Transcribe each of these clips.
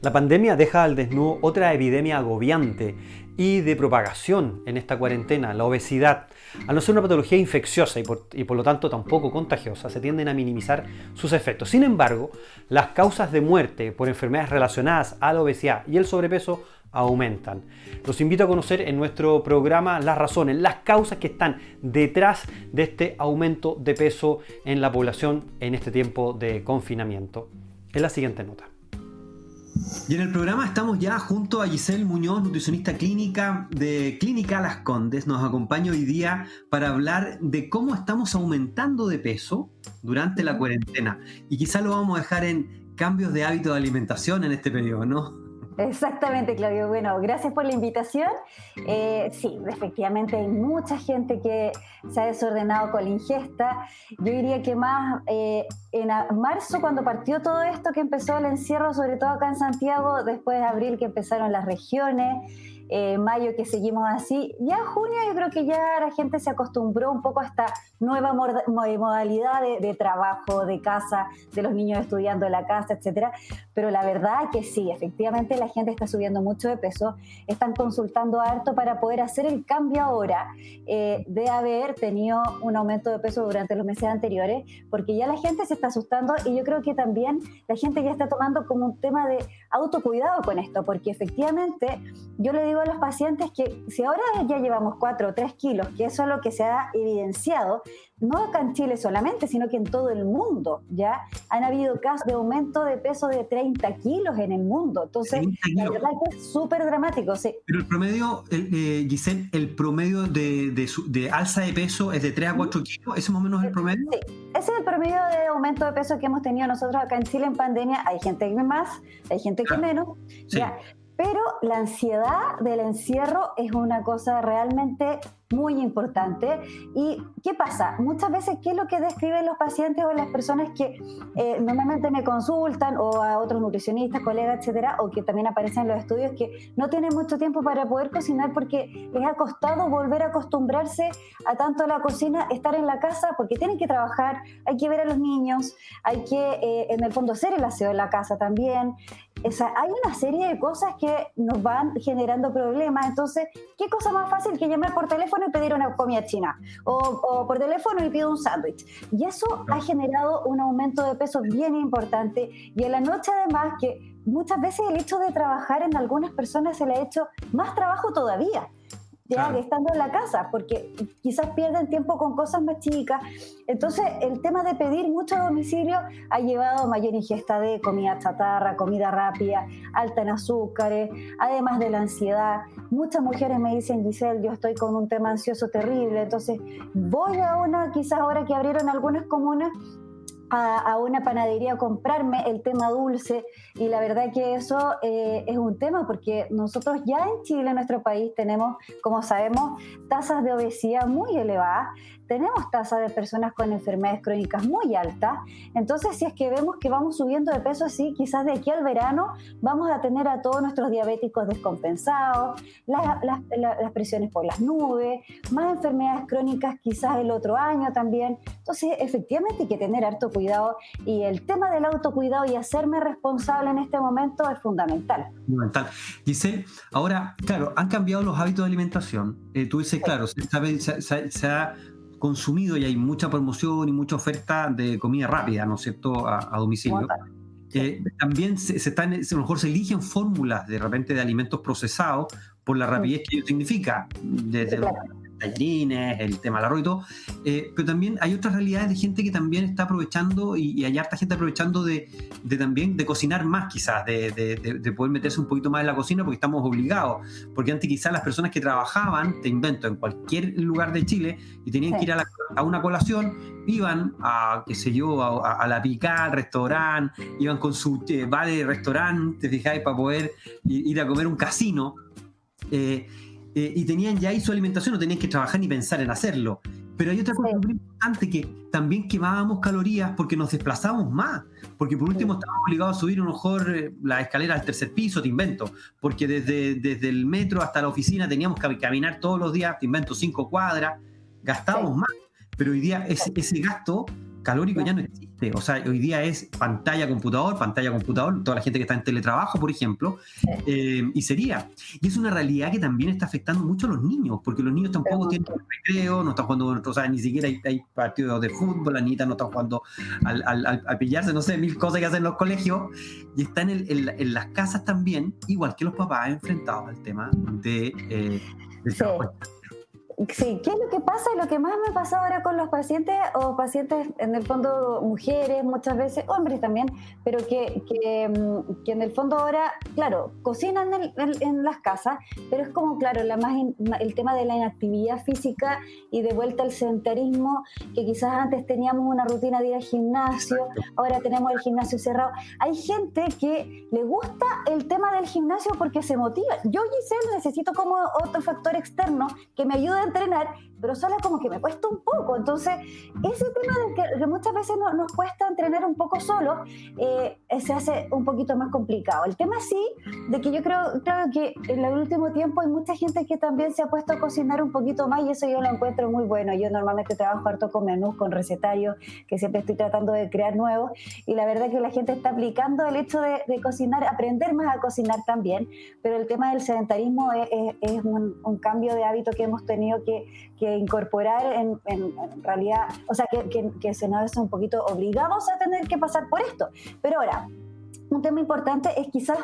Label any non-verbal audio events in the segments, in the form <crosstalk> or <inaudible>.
La pandemia deja al desnudo otra epidemia agobiante y de propagación en esta cuarentena, la obesidad. Al no ser una patología infecciosa y por, lo tanto tampoco contagiosa, se tienden a minimizar sus efectos. Sin embargo, las causas de muerte por enfermedades relacionadas a la obesidad y el sobrepeso aumentan. Los invito a conocer en nuestro programa las razones, las causas que están detrás de este aumento de peso en la población en este tiempo de confinamiento. En la siguiente nota. Y en el programa estamos ya junto a Giselle Muñoz, nutricionista clínica de Clínica Las Condes. Nos acompaña hoy día para hablar de cómo estamos aumentando de peso durante la cuarentena. Y quizá lo vamos a dejar en cambios de hábito de alimentación en este periodo, ¿no? Exactamente, Claudio. Bueno, gracias por la invitación. Eh, sí, efectivamente hay mucha gente que se ha desordenado con la ingesta. Yo diría que más eh, en marzo, cuando partió todo esto, que empezó el encierro, sobre todo acá en Santiago, después de abril que empezaron las regiones, eh, mayo que seguimos así. Ya en junio yo creo que ya la gente se acostumbró un poco a esta nueva modalidad de, trabajo, de casa, de los niños estudiando en la casa, etcétera. Pero la verdad que sí, efectivamente la gente está subiendo mucho de peso, están consultando harto para poder hacer el cambio ahora eh, de haber tenido un aumento de peso durante los meses anteriores, porque ya la gente se está asustando y yo creo que también la gente ya está tomando como un tema de autocuidado con esto, porque efectivamente yo le digo a los pacientes que si ahora ya llevamos 4 o 3 kilos, que eso es lo que se ha evidenciado, no acá en Chile solamente, sino que en todo el mundo, ¿ya? Han habido casos de aumento de peso de 30 kilos en el mundo. Entonces, la verdad es que es súper dramático. Sí. Pero el promedio, eh, Giselle, el promedio de, de, de, alza de peso es de 3 a 4 kilos, ¿ese más o menos es el promedio? Sí, ese es el promedio de aumento de peso que hemos tenido nosotros acá en Chile en pandemia. Hay gente que más, hay gente que menos. Sí. ¿ya? Pero la ansiedad del encierro es una cosa realmente muy importante. ¿Y qué pasa? Muchas veces, ¿qué es lo que describen los pacientes o las personas que eh, normalmente me consultan o a otros nutricionistas, colegas, etcétera, o que también aparecen en los estudios que no tienen mucho tiempo para poder cocinar porque les ha costado volver a acostumbrarse a tanto la cocina, estar en la casa porque tienen que trabajar, hay que ver a los niños, hay que eh, en el fondo hacer el aseo en la casa también. O hay una serie de cosas que nos van generando problemas. Entonces, ¿qué cosa más fácil que llamar por teléfono y pedir una comida china, o, por teléfono y pido un sándwich. Y eso ha generado un aumento de peso bien importante. Y en la noche además que muchas veces el hecho de trabajar en algunas personas se le ha hecho más trabajo todavía estando en la casa, porque quizás pierden tiempo con cosas más chicas. Entonces, el tema de pedir mucho domicilio ha llevado mayor ingesta de comida chatarra, comida rápida, alta en azúcares, además de la ansiedad. Muchas mujeres me dicen, Giselle, yo estoy con un tema ansioso terrible, entonces voy a una, quizás ahora que abrieron algunas comunas, a, una panadería a comprarme el tema dulce y la verdad que eso eh, es un tema porque nosotros ya en Chile, en nuestro país, tenemos, como sabemos, tasas de obesidad muy elevadas tenemos tasa de personas con enfermedades crónicas muy alta. Entonces, si es que vemos que vamos subiendo de peso así, quizás de aquí al verano vamos a tener a todos nuestros diabéticos descompensados, las presiones por las nubes, más enfermedades crónicas quizás el otro año también. Entonces, efectivamente hay que tener harto cuidado y el tema del autocuidado y hacerme responsable en este momento es fundamental. Fundamental. Giselle, ahora, claro, han cambiado los hábitos de alimentación. Eh, tú dices, claro, se, se, se ha consumido y hay mucha promoción y mucha oferta de comida rápida, ¿no es cierto?, a, domicilio. Eh, también se, están, a lo mejor se eligen fórmulas de repente de alimentos procesados por la rapidez que ello significa, desde tallarines, el tema del arroz y todo, eh, pero también hay otras realidades de gente que también está aprovechando y, hay harta gente aprovechando de, también de cocinar más quizás, de, poder meterse un poquito más en la cocina porque estamos obligados, porque antes quizás las personas que trabajaban, te invento, en cualquier lugar de Chile y tenían que ir a, una colación, iban a, qué sé yo, a, la pica, al restaurante, iban con su eh, vale restaurante, te fijáis, para poder ir a comer un casino. Eh, eh, y tenían ya ahí su alimentación, no tenían que trabajar ni pensar en hacerlo. Pero hay otra cosa muy importante que también quemábamos calorías porque nos desplazamos más. Porque por último estábamos obligados a subir a lo mejor eh, la escalera al tercer piso, te invento. Porque desde, desde el metro hasta la oficina teníamos que caminar todos los días, te invento, cinco cuadras. Gastábamos más. Pero hoy día ese, ese gasto calórico ya no existe. O sea, hoy día es pantalla, computador, pantalla, computador, toda la gente que está en teletrabajo, por ejemplo, eh, y sería. Y es una realidad que también está afectando mucho a los niños, porque los niños tampoco tienen recreo, no están jugando, o sea, ni siquiera hay, partidos de fútbol, la niña no está jugando al, al, pillarse, no sé, mil cosas que hacen en los colegios, y están en, en, las casas también, igual que los papás enfrentados al tema de, eh, del trabajo. Sí, ¿qué es lo que pasa? Y lo que más me pasa ahora con los pacientes, o pacientes en el fondo mujeres, muchas veces hombres también, pero que, que, mm, que en el fondo ahora, claro, cocinan en, las casas, pero es como, claro, la más el tema de la inactividad física y de vuelta al sedentarismo, que quizás antes teníamos una rutina de ir al gimnasio, ahora tenemos el gimnasio cerrado. Hay gente que le gusta el tema del gimnasio porque se motiva. Yo, Giselle, necesito como otro factor externo que me ayude a entrenar, pero solo como que me cuesta un poco. Entonces, ese tema de que, muchas veces nos cuesta entrenar un poco solo, eh, se hace un poquito más complicado. El tema sí, de que yo creo, creo que en el último tiempo hay mucha gente que también se ha puesto a cocinar un poquito más y eso yo lo encuentro muy bueno. Yo normalmente trabajo harto con menús, con recetarios, que siempre estoy tratando de crear nuevos y la verdad que la gente está aplicando el hecho de, cocinar, aprender más a cocinar también, pero el tema del sedentarismo es, un, un cambio de hábito que hemos tenido que, incorporar en, realidad, o sea, que, que, se nos hace un poquito obligados a tener que pasar por esto. Pero ahora, un tema importante es quizás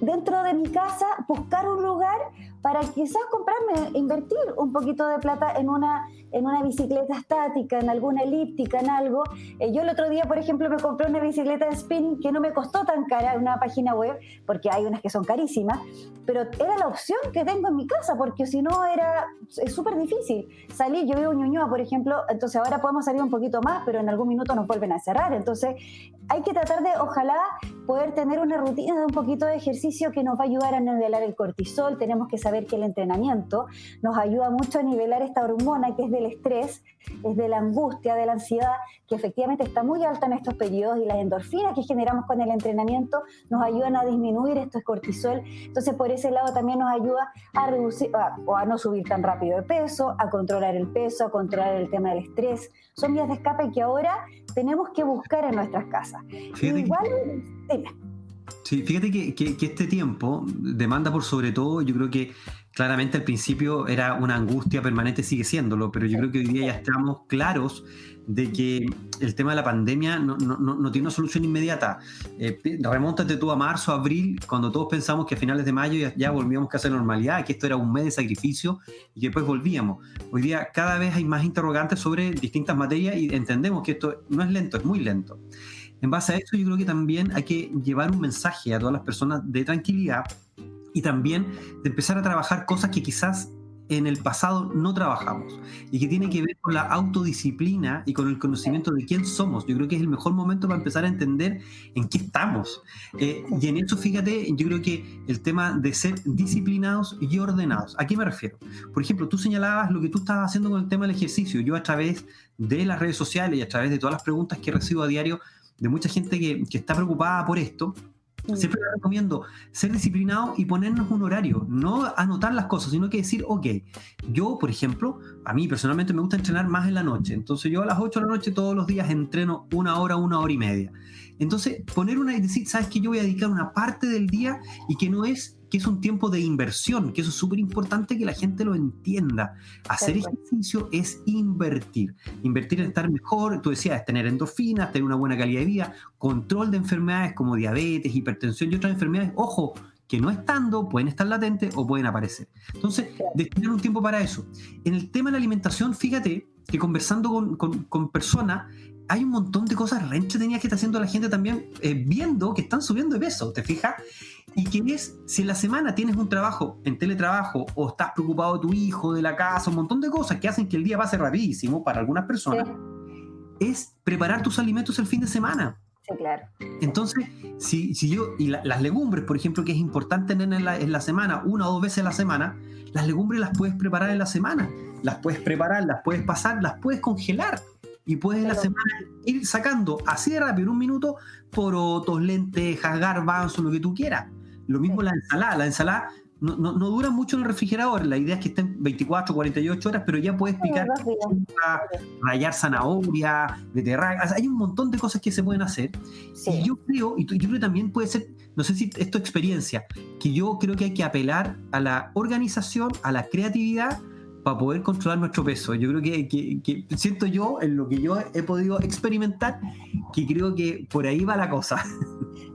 dentro de mi casa buscar un lugar para quizás comprarme, invertir un poquito de plata en una, en una bicicleta estática, en alguna elíptica, en algo. Eh, yo el otro día, por ejemplo, me compré una bicicleta de spinning que no me costó tan cara en una página web, porque hay unas que son carísimas, pero era la opción que tengo en mi casa, porque si no era súper difícil salir. Yo vivo en Ñuñoa, por ejemplo, entonces ahora podemos salir un poquito más, pero en algún minuto nos vuelven a cerrar. Entonces hay que tratar de, ojalá, poder tener una rutina de un poquito de ejercicio que nos va a ayudar a nivelar el cortisol. Tenemos que saber que el entrenamiento nos ayuda mucho a nivelar esta hormona que es del estrés, es de la angustia, de la ansiedad, que efectivamente está muy alta en estos periodos y las endorfinas que generamos con el entrenamiento nos ayudan a disminuir esto es cortisol. Entonces, por ese lado también nos ayuda a reducir o a no subir tan rápido de peso, a controlar el peso, a controlar el tema del estrés. Son vías de escape que ahora tenemos que buscar en nuestras casas. Igual, Sí, fíjate que, este tiempo demanda por sobre todo, yo creo que claramente al principio era una angustia permanente, sigue siéndolo, pero yo creo que hoy día ya estamos claros de que el tema de la pandemia no, tiene una solución inmediata. Eh, remóntate tú a marzo, abril, cuando todos pensamos que a finales de mayo ya, volvíamos a hacer normalidad, que esto era un mes de sacrificio y que después volvíamos. Hoy día cada vez hay más interrogantes sobre distintas materias y entendemos que esto no es lento, es muy lento. En base a eso, yo creo que también hay que llevar un mensaje a todas las personas de tranquilidad y también de empezar a trabajar cosas que quizás en el pasado no trabajamos y que tiene que ver con la autodisciplina y con el conocimiento de quién somos. Yo creo que es el mejor momento para empezar a entender en qué estamos. Eh, y en eso, fíjate, yo creo que el tema de ser disciplinados y ordenados. ¿A qué me refiero? Por ejemplo, tú señalabas lo que tú estabas haciendo con el tema del ejercicio. Yo a través de las redes sociales y a través de todas las preguntas que recibo a diario de mucha gente que, que está preocupada por esto, Mm. Siempre recomiendo ser disciplinado y ponernos un horario, no anotar las cosas, sino que decir, ok, yo, por ejemplo, a mí personalmente me gusta entrenar más en la noche, entonces yo a las 8 de la noche todos los días entreno una hora, una hora y media. Entonces, poner una y decir, sabes que yo voy a dedicar una parte del día y que no es que es un tiempo de inversión, que eso es súper importante que la gente lo entienda. Hacer ejercicio es invertir. Invertir en estar mejor, tú decías, tener endorfinas, tener una buena calidad de vida, control de enfermedades como diabetes, hipertensión y otras enfermedades. Ojo, que no estando pueden estar latentes o pueden aparecer. Entonces, destinar un tiempo para eso. En el tema de la alimentación, fíjate que conversando con, con personas, hay un montón de cosas re entretenidas que está haciendo la gente también eh, viendo que están subiendo de peso, ¿te fijas? Y que es, si en la semana tienes un trabajo en teletrabajo o estás preocupado de tu hijo, de la casa, un montón de cosas que hacen que el día pase rapidísimo para algunas personas, es preparar tus alimentos el fin de semana. Sí, claro. Entonces, si, si yo, y las legumbres, por ejemplo, que es importante tener en la, en la semana, una o dos veces a la semana, las legumbres las puedes preparar en la semana. Las puedes preparar, las puedes pasar, las puedes congelar y puedes en la semana ir sacando así de rápido, en un minuto, porotos, lentejas, garbanzos, lo que tú quieras. Lo mismo la ensalada. La ensalada, no, no, duran mucho en el refrigerador. La idea es que estén 24, 48 horas, pero ya puedes picar, rayar zanahoria, beterraga. hay un montón de cosas que se pueden hacer. Y yo creo, y yo creo que también puede ser, no sé si es tu experiencia, que yo creo que hay que apelar a la organización, a la creatividad para poder controlar nuestro peso. Yo creo que, siento yo, en lo que yo he podido experimentar, que creo que por ahí va la cosa. <laughs>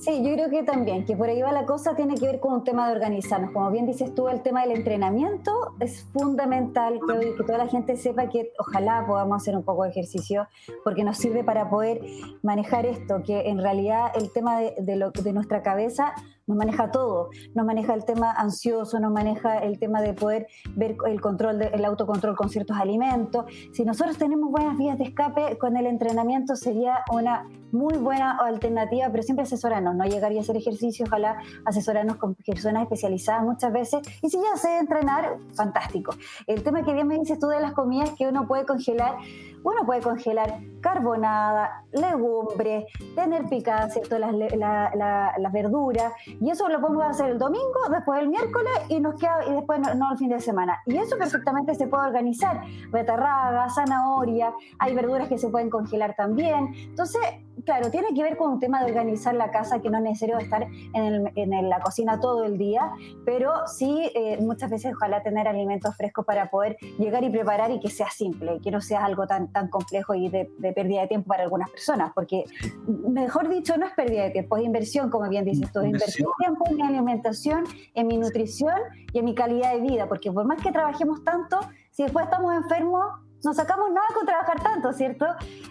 Sí, yo creo que también, que por ahí va la cosa, tiene que ver con un tema de organizarnos. Como bien dices tú, el tema del entrenamiento es fundamental, que, que toda la gente sepa que ojalá podamos hacer un poco de ejercicio, porque nos sirve para poder manejar esto, que en realidad el tema de, lo, de nuestra cabeza nos maneja todo, nos maneja el tema ansioso, nos maneja el tema de poder ver el control, el autocontrol con ciertos alimentos. Si nosotros tenemos buenas vías de escape, con el entrenamiento sería una muy buena alternativa, pero siempre asesorarnos, no llegar y hacer ejercicio, ojalá asesorarnos con personas especializadas muchas veces. Y si ya sé entrenar, fantástico. El tema que bien me dices tú de las comidas que uno puede congelar, uno puede congelar carbonada, legumbres, tener picadas ¿cierto? Las, las verduras, y eso lo podemos hacer el domingo, después el miércoles y nos queda, y después no, el fin de semana. Y eso perfectamente se puede organizar. Betarraga, zanahoria, hay verduras que se pueden congelar también. Entonces, claro, tiene que ver con un tema de organizar la casa, que no es necesario estar en, la cocina todo el día, pero sí eh, muchas veces ojalá tener alimentos frescos para poder llegar y preparar y que sea simple, que no sea algo tan, tan complejo y de, pérdida de tiempo para algunas personas, porque mejor dicho, no es pérdida de tiempo, es inversión, como bien dices tú, es inversión de tiempo en mi alimentación, en mi nutrición y en mi calidad de vida, porque por más que trabajemos tanto, si después estamos enfermos, no sacamos nada con trabajar tanto, ¿cierto?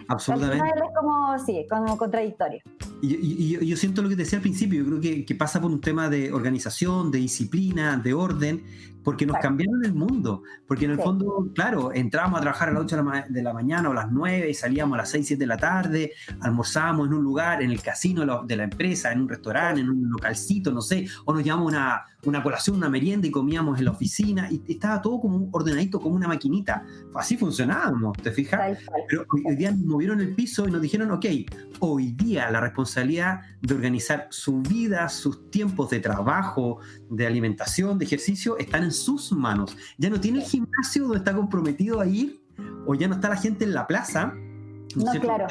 Absolutamente. Al es como, sí, como contradictorio. Y, yo siento lo que te decía al principio, yo creo que, que, pasa por un tema de organización, de disciplina, de orden, porque nos cambiaron el mundo. Porque en el fondo, claro, entrábamos a trabajar a las 8 de la, mañana o a las 9 y salíamos a las 6, 7 de la tarde, almorzábamos en un lugar, en el casino de la empresa, en un restaurante, en un localcito, no sé, o nos llevamos una, una colación, una merienda y comíamos en la oficina y estaba todo como ordenadito, como una maquinita. Así funcionábamos, ¿te fijas? Pero hoy día nos movieron el piso y nos dijeron, ok, hoy día la responsabilidad de organizar su vida, sus tiempos de trabajo, de alimentación, de ejercicio, están en sus manos. Ya no tiene el gimnasio donde está comprometido a ir, o ya no está la gente en la plaza. No, claro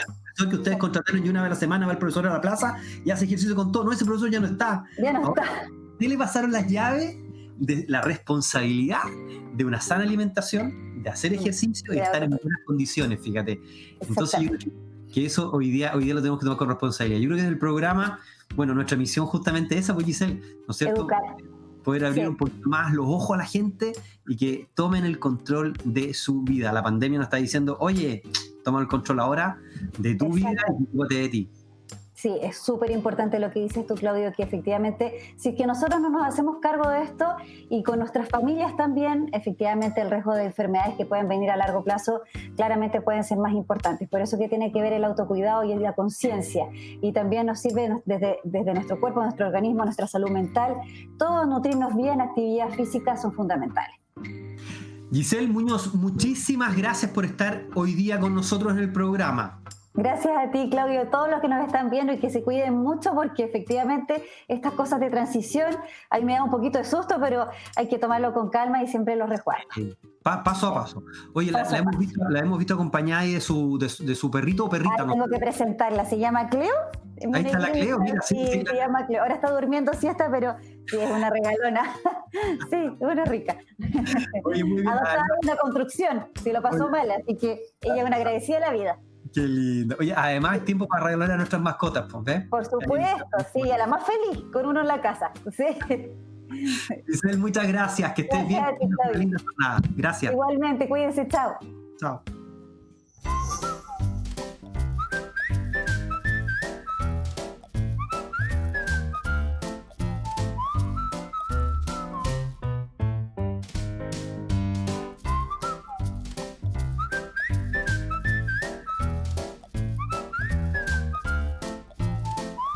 que ustedes contrataron y una vez a la semana va el profesor a la plaza y hace ejercicio con todo. No, ese profesor ya no está. Ya no está qué le pasaron las llaves de la responsabilidad de una sana alimentación, de hacer ejercicio y estar en buenas condiciones, fíjate. Entonces yo creo que eso hoy día, hoy día lo tenemos que tomar con responsabilidad. Yo creo que en el programa, bueno, nuestra misión justamente es esa, pues Giselle, ¿no es cierto? Poder abrir un poquito más los ojos a la gente y que tomen el control de su vida. La pandemia nos está diciendo, oye, toma el control ahora de tu vida y de ti. Sí, es súper importante lo que dices tú, Claudio, que efectivamente, si es que nosotros no nos hacemos cargo de esto y con nuestras familias también, efectivamente el riesgo de enfermedades que pueden venir a largo plazo claramente pueden ser más importantes. Por eso que tiene que ver el autocuidado y la conciencia. Y también nos sirve desde, desde nuestro cuerpo, nuestro organismo, nuestra salud mental. Todo nutrirnos bien, actividad física son fundamentales. Giselle Muñoz, muchísimas gracias por estar hoy día con nosotros en el programa. Gracias a ti, Claudio, a todos los que nos están viendo y que se cuiden mucho porque efectivamente estas cosas de transición, ahí me da un poquito de susto, pero hay que tomarlo con calma y siempre los resguardo. paso a paso. Oye, la, hemos visto, la, hemos visto, acompañada de su, de, su perrito o perrita. tengo que presentarla, se llama Cleo. Ahí está la Cleo, mira, sí, sí, se llama Cleo. Ahora está durmiendo siesta, pero sí, es una regalona. <laughs> sí, una rica. Oye, muy <laughs> bien. Adoptada en la construcción, si lo pasó mal, así que ella es una agradecida de la vida. Qué lindo. Oye, además es tiempo para regalar a nuestras mascotas, ¿ves? Por supuesto, sí, a la más feliz, con uno en la casa. Sí. Isabel, muchas gracias, que estés bien. Gracias. Igualmente, cuídense, chao. Chao.